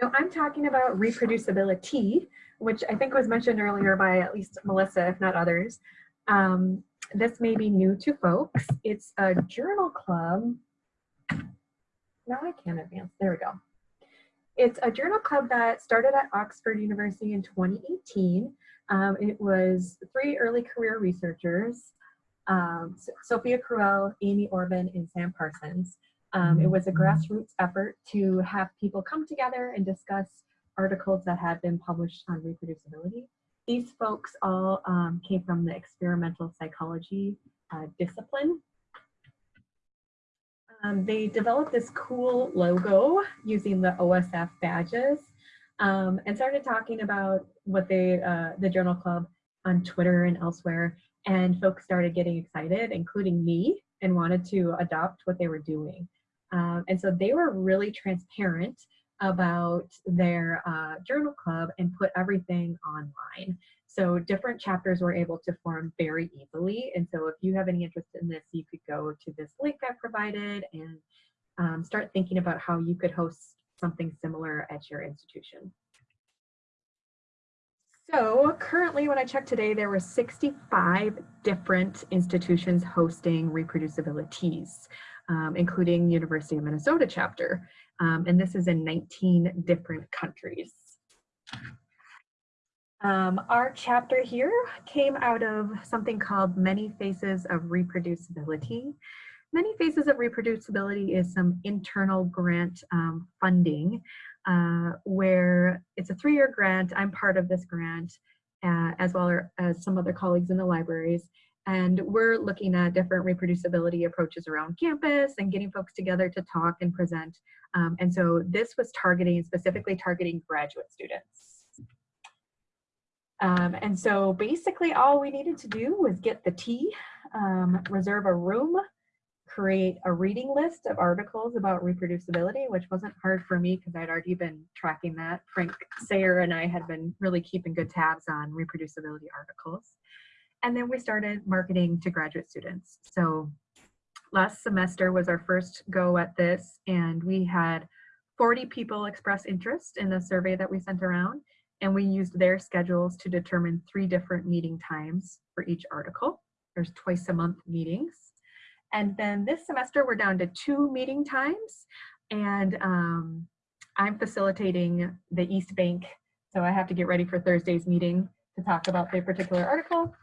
So I'm talking about reproducibility, which I think was mentioned earlier by at least Melissa, if not others. Um, this may be new to folks. It's a journal club. Now I can't advance. There we go. It's a journal club that started at Oxford University in 2018. Um, it was three early career researchers, um, Sophia Crüwell, Amy Orben, and Sam Parsons. Um, it was a grassroots effort to have people come together and discuss articles that had been published on reproducibility. These folks all um, came from the experimental psychology uh, discipline. Um, they developed this cool logo using the OSF badges um, and started talking about what they, uh, the journal club on Twitter and elsewhere. And folks started getting excited, including me, and wanted to adopt what they were doing. Um, and so they were really transparent about their uh, journal club and put everything online. So different chapters were able to form very easily. And so if you have any interest in this, you could go to this link I provided and um, start thinking about how you could host something similar at your institution. So currently when I checked today, there were 65 different institutions hosting reproducibilities um, including University of Minnesota chapter. Um, and this is in 19 different countries. Um, our chapter here came out of something called Many Faces of Reproducibility. Many Faces of Reproducibility is some internal grant um, funding uh, where it's a three-year grant. I'm part of this grant uh, as well as some other colleagues in the libraries. And we're looking at different reproducibility approaches around campus and getting folks together to talk and present. Um, and so this was targeting, specifically targeting graduate students. Um, and so basically all we needed to do was get the tea, um, reserve a room, create a reading list of articles about reproducibility, which wasn't hard for me because I'd already been tracking that. Frank Sayre and I had been really keeping good tabs on reproducibility articles. And then we started marketing to graduate students. So last semester was our first go at this and we had 40 people express interest in the survey that we sent around and we used their schedules to determine three different meeting times for each article. There's twice a month meetings. And then this semester we're down to two meeting times and um, I'm facilitating the East Bank. So I have to get ready for Thursday's meeting to talk about the particular article.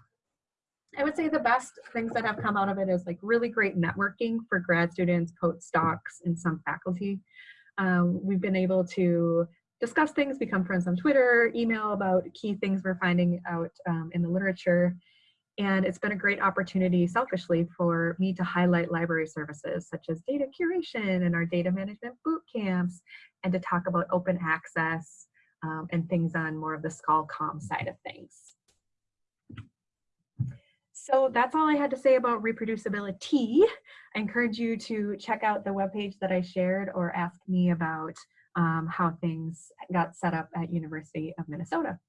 I would say the best things that have come out of it is like really great networking for grad students, postdocs, and some faculty. Um, we've been able to discuss things, become friends on Twitter, email about key things we're finding out um, in the literature. And it's been a great opportunity selfishly for me to highlight library services such as data curation and our data management boot camps and to talk about open access um, and things on more of the ScholComm side of things. So that's all I had to say about reproducibility. I encourage you to check out the webpage that I shared or ask me about um, how things got set up at University of Minnesota.